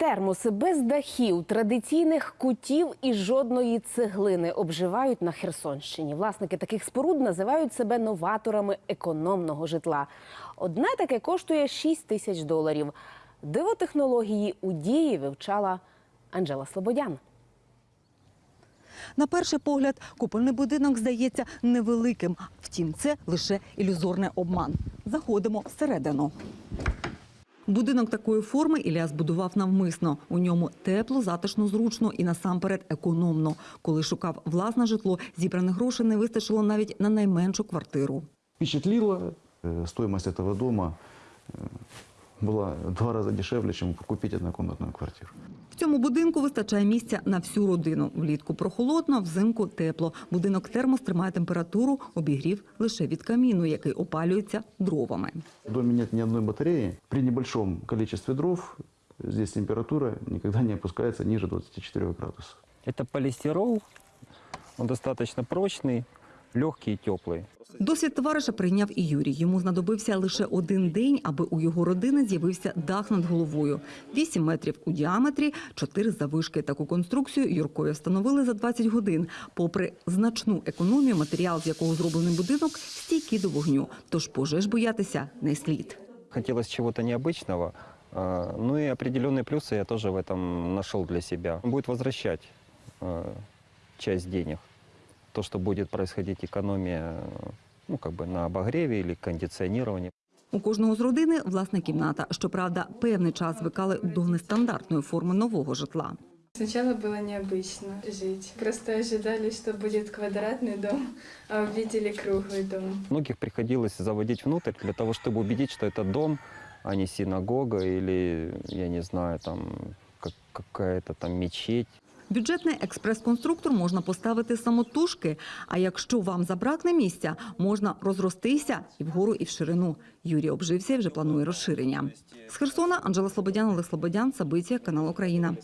термоси без дахів, традиційних кутів і жодної цеглини обживають на Херсонщині. Власники таких споруд називають себе новаторами економного житла. Одне таке коштує 6 тисяч доларів. Диво технології у дії вивчала Анжела Слободян. На перший погляд, купольний будинок здається невеликим. Втім, це лише ілюзорний обман. Заходимо всередину. Будинок такої форми Ілля збудував навмисно. У ньому тепло, затишно, зручно і насамперед економно. Коли шукав власне житло, зібраних грошей не вистачило навіть на найменшу квартиру. Впечатлило. стоїмость цього этого дома э, была в два раза дешевле, чем купить однокомнатную квартиру. В цьому будинку вистачає місця на всю родину. Влітку прохолодно, взимку тепло. Будинок термос тримає температуру, обігрів лише від каміну, який опалюється дровами. В доме нет ни одной батареи. При небольшом количестве дров здесь температура никогда не опускается ниже 24 градусов. Это полистирол, он достаточно прочный, легкий и теплый. Досвід товариша прийняв і Юрій. Йому знадобився лише один день, аби у його родини з'явився дах над головою. 8 метрів у діаметрі, 4 завишки. Таку конструкцію Юркові встановили за 20 годин. Попри значну економію, матеріал, з якого зроблений будинок, стійкий до вогню. Тож пожеж боятися не слід. Хотелось чего-то необычного, а, ну и определенные плюсы я тоже в этом нашел для себя. Он будет возвращать а, часть денег. То, что будет происходить экономия ну, как бы на обогреве или кондиционировании. У кожного з родини власна кімната. Щоправда, певний час звикали до нестандартної форми нового житла. Сначала было необычно жить. Просто ожидали, что будет квадратный дом, а увидели круглый дом. Многих приходилось заводить внутрь для того, чтобы убедить, что это дом, а не синагога или, я не знаю, там как- какая-то там мечеть. Бюджетний експрес-конструктор можна поставити самотужки, а якщо вам забракне місця, можна розростися і вгору, і в ширину. Юрій обжився і вже планує розширення. З Херсона Анжела Слободян, Олег Слободян, Сабиція, канал Україна.